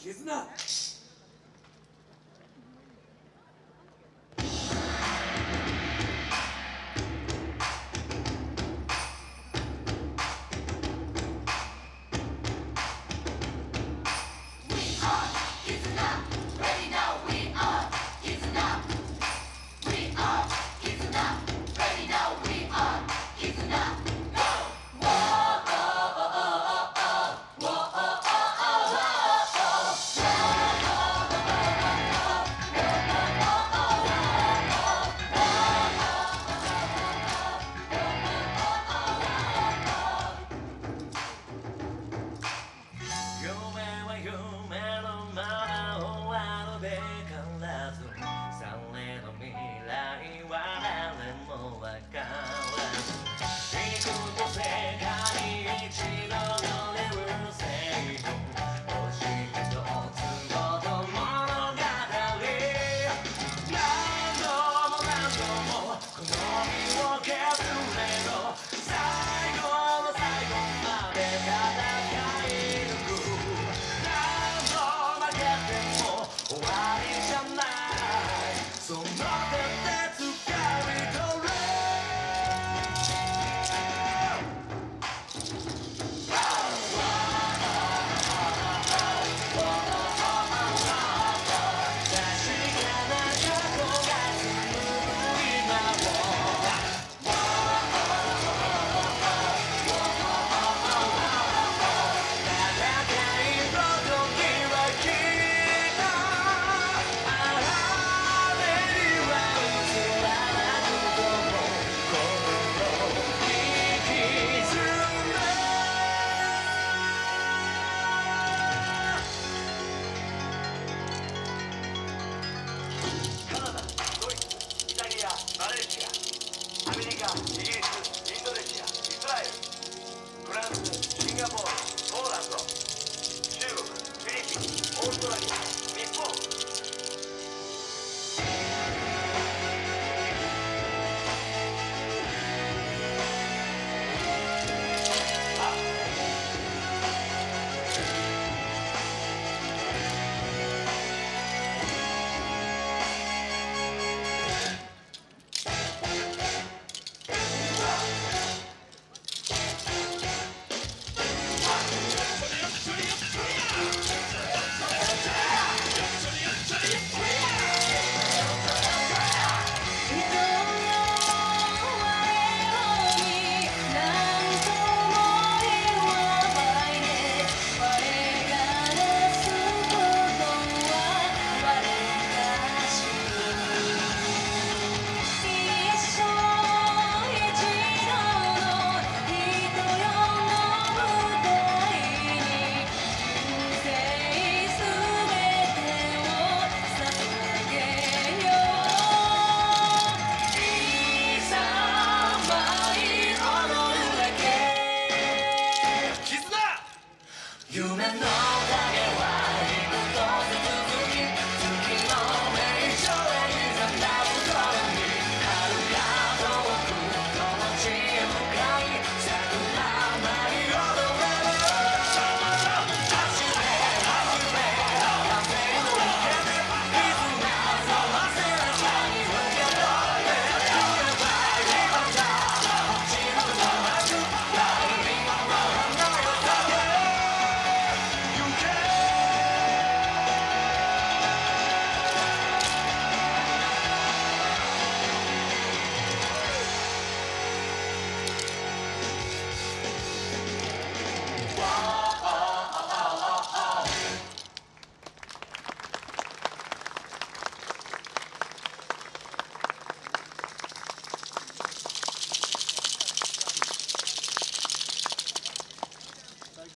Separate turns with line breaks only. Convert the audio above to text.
ч е с